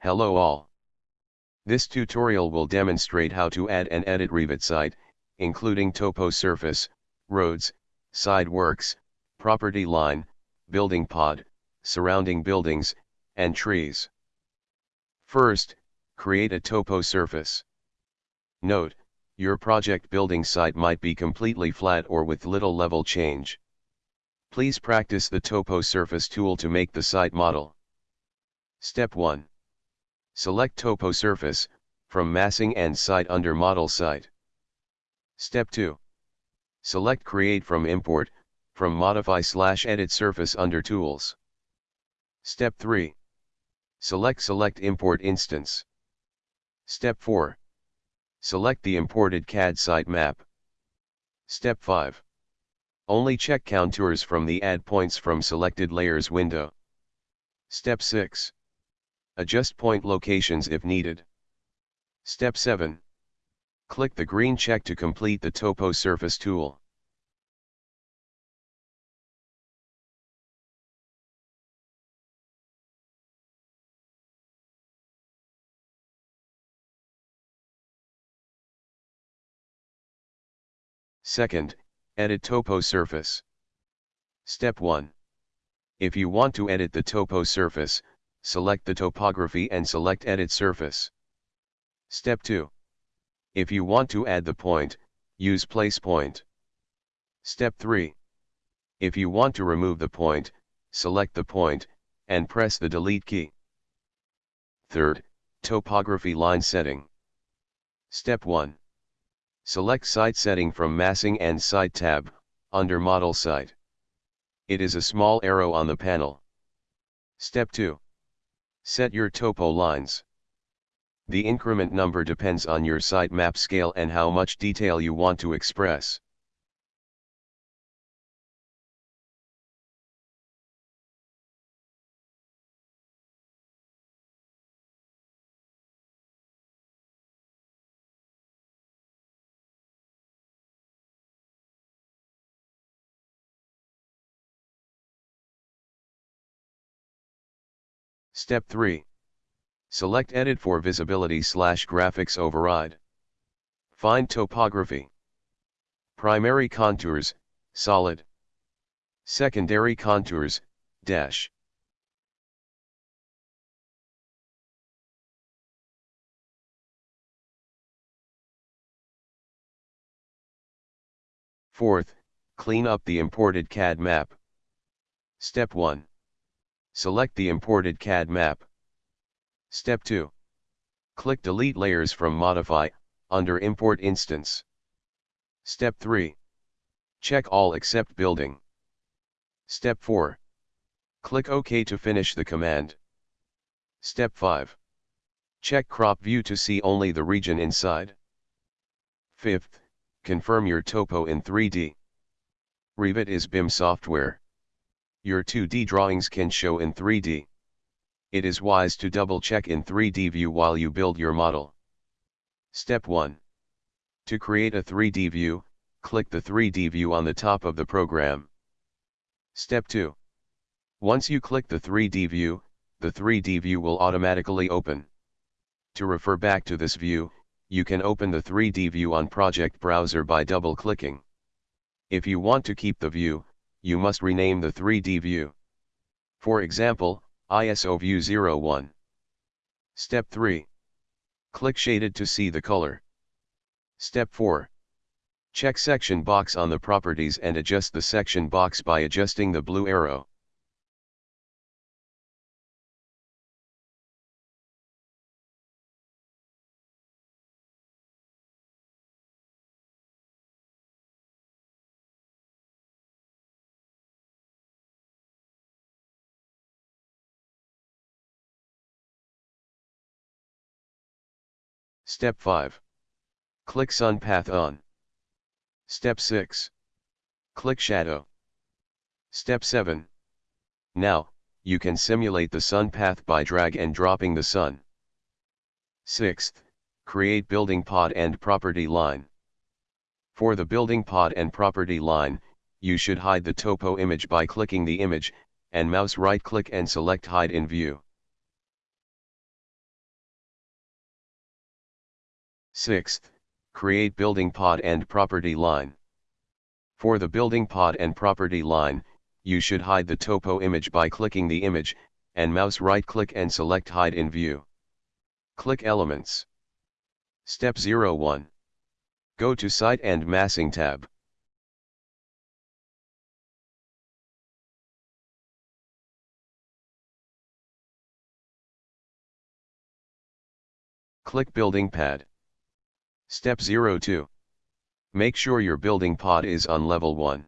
Hello all. This tutorial will demonstrate how to add and edit Revit site, including topo surface, roads, side works, property line, building pod, surrounding buildings, and trees. First, create a topo surface. Note, your project building site might be completely flat or with little level change. Please practice the topo surface tool to make the site model. Step 1. Select topo surface, from massing and site under model site. Step 2. Select create from import, from modify slash edit surface under tools. Step 3. Select select import instance. Step 4. Select the imported CAD site map. Step 5. Only check contours from the Add Points from Selected Layers window. Step 6. Adjust point locations if needed. Step 7. Click the green check to complete the Topo Surface tool. Second, edit topo surface. Step 1. If you want to edit the topo surface, select the topography and select edit surface. Step 2. If you want to add the point, use place point. Step 3. If you want to remove the point, select the point, and press the delete key. Third, topography line setting. Step 1. Select Site Setting from Massing and Site tab, under Model Site. It is a small arrow on the panel. Step 2. Set your topo lines. The increment number depends on your site map scale and how much detail you want to express. Step 3. Select Edit for Visibility slash Graphics Override. Find Topography. Primary Contours, Solid. Secondary Contours, Dash. Fourth, clean up the imported CAD map. Step 1. Select the imported CAD map. Step 2. Click Delete Layers from Modify, under Import Instance. Step 3. Check all except Building. Step 4. Click OK to finish the command. Step 5. Check Crop View to see only the region inside. Fifth, confirm your topo in 3D. Revit is BIM software. Your 2D drawings can show in 3D. It is wise to double check in 3D view while you build your model. Step 1. To create a 3D view, click the 3D view on the top of the program. Step 2. Once you click the 3D view, the 3D view will automatically open. To refer back to this view, you can open the 3D view on Project Browser by double-clicking. If you want to keep the view, you must rename the 3D view. For example, ISO View 01. Step 3. Click Shaded to see the color. Step 4. Check section box on the properties and adjust the section box by adjusting the blue arrow. Step 5. Click Sun Path on. Step 6. Click Shadow. Step 7. Now, you can simulate the sun path by drag and dropping the sun. 6th, create building pod and property line. For the building pod and property line, you should hide the topo image by clicking the image, and mouse right click and select hide in view. Sixth, create building pod and property line. For the building pod and property line, you should hide the topo image by clicking the image, and mouse right click and select hide in view. Click elements. Step 01. Go to site and massing tab. Click building pad. Step 02. Make sure your building pod is on level 1.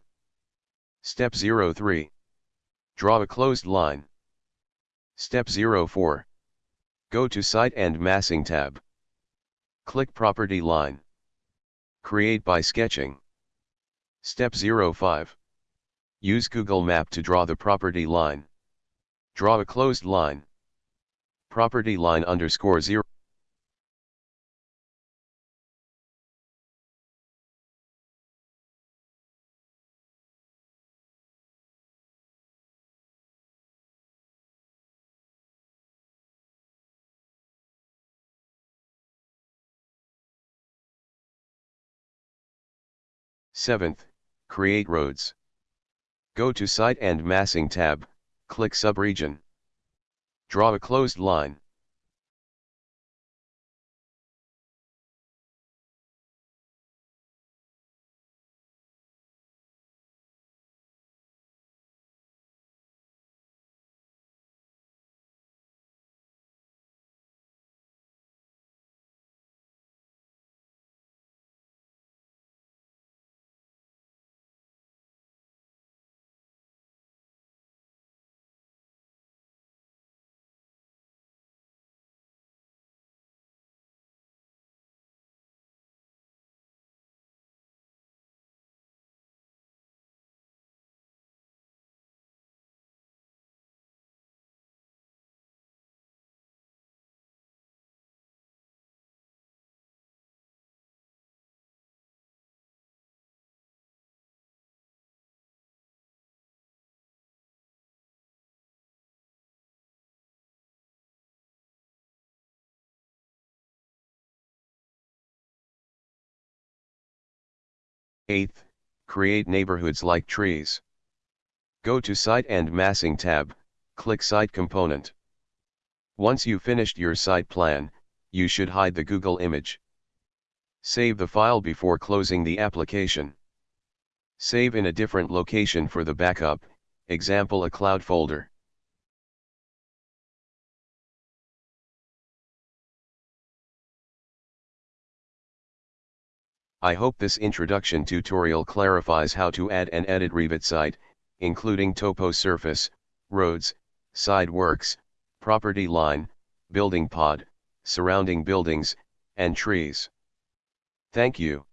Step 03. Draw a closed line. Step 04. Go to Site and Massing tab. Click Property Line. Create by sketching. Step 05. Use Google Map to draw the property line. Draw a closed line. Property line underscore 0. 7th, create roads. Go to Site and Massing tab, click Subregion. Draw a closed line. Eighth, create neighborhoods like trees. Go to Site and Massing tab, click Site Component. Once you finished your site plan, you should hide the Google image. Save the file before closing the application. Save in a different location for the backup, example a cloud folder. I hope this introduction tutorial clarifies how to add and edit Revit site, including topo surface, roads, side works, property line, building pod, surrounding buildings, and trees. Thank you.